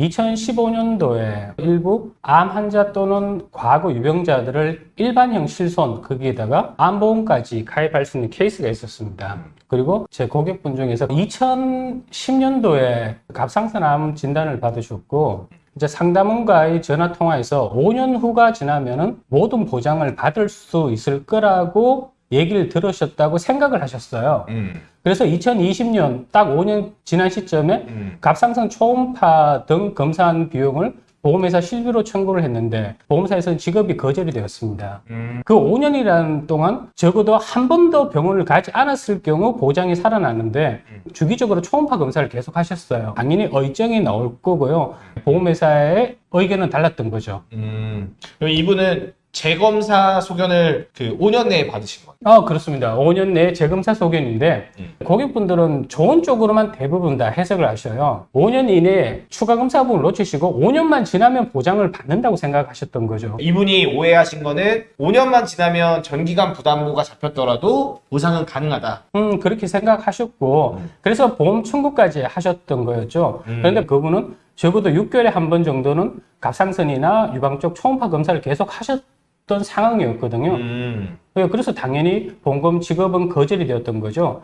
2015년도에 일부 암 환자 또는 과거 유병자들을 일반형 실손 거기에다가 암보험까지 가입할 수 있는 케이스가 있었습니다. 그리고 제 고객분 중에서 2010년도에 갑상선 암 진단을 받으셨고 이제 상담원과의 전화 통화에서 5년 후가 지나면은 모든 보장을 받을 수 있을 거라고 얘기를 들으셨다고 생각을 하셨어요. 음. 그래서 2020년 딱 5년 지난 시점에 음. 갑상선 초음파 등 검사한 비용을 보험회사 실비로 청구를 했는데 보험사에서는 지급이 거절이 되었습니다. 음. 그 5년이라는 동안 적어도 한 번도 병원을 가지 않았을 경우 보장이 살아나는데 주기적으로 초음파 검사를 계속 하셨어요. 당연히 의정이 나올 거고요. 보험회사의 의견은 달랐던 거죠. 음. 이분은 재검사 소견을 그 5년 내에 받으신 거예요? 아, 그렇습니다. 5년 내에 재검사 소견인데 음. 고객분들은 좋은 쪽으로만 대부분 다 해석을 하셔요. 5년 이내에 추가 검사 부분을 놓치시고 5년만 지나면 보장을 받는다고 생각하셨던 거죠. 이분이 오해하신 거는 5년만 지나면 전기간 부담부가 잡혔더라도 보상은 가능하다. 음, 그렇게 생각하셨고 그래서 보험 청구까지 하셨던 거였죠. 음. 그런데 그분은 적어도 6개월에 한 번 정도는 갑상선이나 유방 쪽 초음파 검사를 계속 하셨 던 상황이었거든요. 음. 그래서 당연히 보험금 지급은 거절이 되었던 거죠.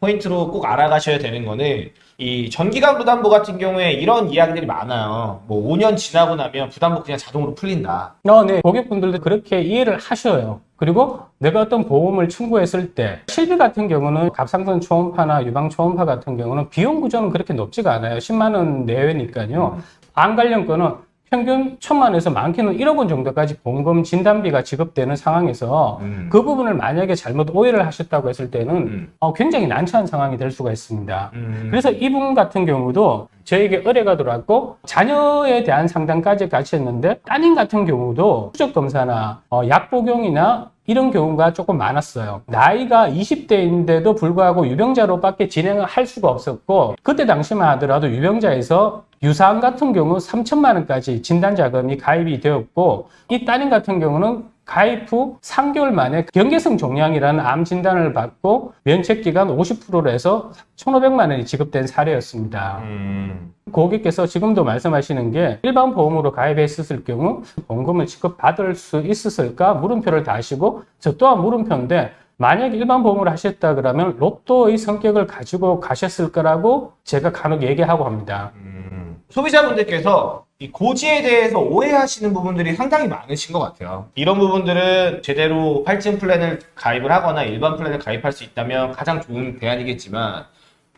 포인트로 꼭 알아가셔야 되는 거는 이 전기간 부담부 같은 경우에 이런 이야기들이 많아요. 뭐 5년 지나고 나면 부담부 그냥 자동으로 풀린다. 어, 네. 고객분들도 그렇게 이해를 하셔요. 그리고 내가 어떤 보험을 청구했을 때 실비 같은 경우는 갑상선 초음파나 유방 초음파 같은 경우는 비용 구조는 그렇게 높지가 않아요. 10만 원 내외니까요. 암 관련 거는 평균 천만 원에서 많게는 1억 원 정도까지 보험금 진단비가 지급되는 상황에서 음. 그 부분을 만약에 잘못 오해를 하셨다고 했을 때는 음. 어, 굉장히 난처한 상황이 될 수가 있습니다. 음. 그래서 이분 같은 경우도 저에게 의뢰가 들어왔고 자녀에 대한 상담까지 같이 했는데 따님 같은 경우도 추적 검사나 어, 약 복용이나 이런 경우가 조금 많았어요. 나이가 20대인데도 불구하고 유병자로밖에 진행을 할 수가 없었고 그때 당시만 하더라도 유병자에서 유사암 같은 경우 3천만 원까지 진단 자금이 가입이 되었고 이 따님 같은 경우는 가입 후 3개월 만에 경계성 종양이라는 암 진단을 받고 면책 기간 50%로 해서 1,500만 원이 지급된 사례였습니다. 음. 고객께서 지금도 말씀하시는 게 일반 보험으로 가입했을 경우 보험금을 지급받을 수 있었을까 물음표를 다시고 저 또한 물음표인데 만약에 일반 보험을 하셨다 그러면 로또의 성격을 가지고 가셨을 거라고 제가 간혹 얘기하고 합니다. 음. 소비자분들께서 이 고지에 대해서 오해하시는 부분들이 상당히 많으신 것 같아요. 이런 부분들은 제대로 할증 플랜을 가입을 하거나 일반 플랜을 가입할 수 있다면 가장 좋은 대안이겠지만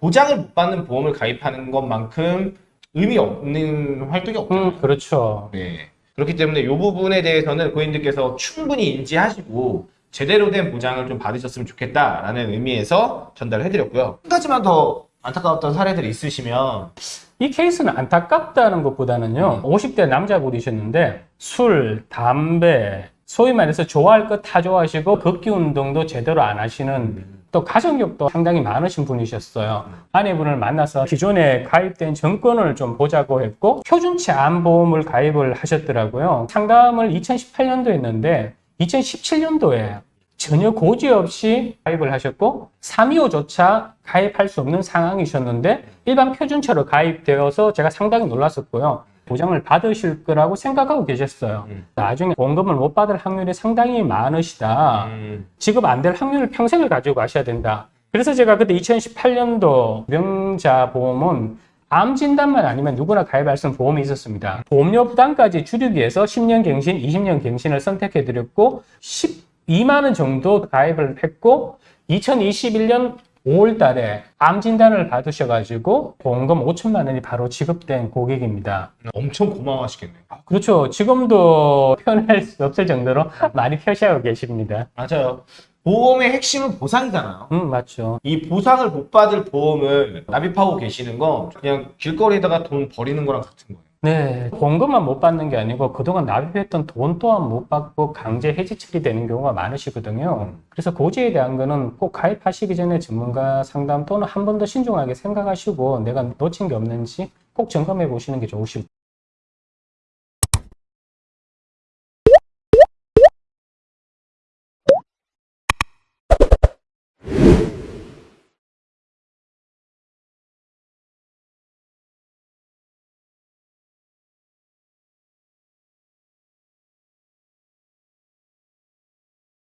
보장을 못 받는 보험을 가입하는 것만큼 의미 없는 활동이 없잖아요. 음, 그렇죠. 네. 그렇기 때문에 이 부분에 대해서는 고객님들께서 충분히 인지하시고 제대로 된 보장을 좀 받으셨으면 좋겠다라는 의미에서 전달을 해드렸고요. 한 가지만 더 안타까웠던 사례들이 있으시면 이 케이스는 안타깝다는 것보다는요, 50대 남자분이셨는데, 술, 담배, 소위 말해서 좋아할 것 다 좋아하시고, 걷기 운동도 제대로 안 하시는, 또 가정력도 상당히 많으신 분이셨어요. 아내분을 만나서 기존에 가입된 정권을 좀 보자고 했고, 표준치 암보험을 가입을 하셨더라고요. 상담을 2018년도에 했는데, 2017년도에 전혀 고지 없이 가입을 하셨고 325조차 가입할 수 없는 상황이셨는데 일반 표준처로 가입되어서 제가 상당히 놀랐었고요. 보장을 받으실 거라고 생각하고 계셨어요. 음. 나중에 보험금을 못 받을 확률이 상당히 많으시다. 음, 지급 안 될 확률을 평생을 가지고 가셔야 된다. 그래서 제가 그때 2018년도 명자 보험은 암 진단만 아니면 누구나 가입할 수 있는 보험이 있었습니다. 보험료 부담까지 줄이기 위해서 10년 갱신, 20년 갱신을 선택해 드렸고 12만 원 정도 가입을 했고 2021년 5월 달에 암 진단을 받으셔가지고 보험금 5천만 원이 바로 지급된 고객입니다. 엄청 고마워하시겠네요. 그렇죠. 지금도 표현할 수 없을 정도로 많이 표시하고 계십니다. 맞아요. 보험의 핵심은 보상이잖아요. 음, 맞죠. 이 보상을 못 받을 보험을 납입하고 계시는 건 그냥 길거리에다가 돈 버리는 거랑 같은 거예요. 네, 보험금만 못 받는 게 아니고 그동안 납입했던 돈 또한 못 받고 강제 해지 처리되는 경우가 많으시거든요. 그래서 고지에 대한 거는 꼭 가입하시기 전에 전문가 상담 또는 한 번 더 신중하게 생각하시고 내가 놓친 게 없는지 꼭 점검해 보시는 게 좋으실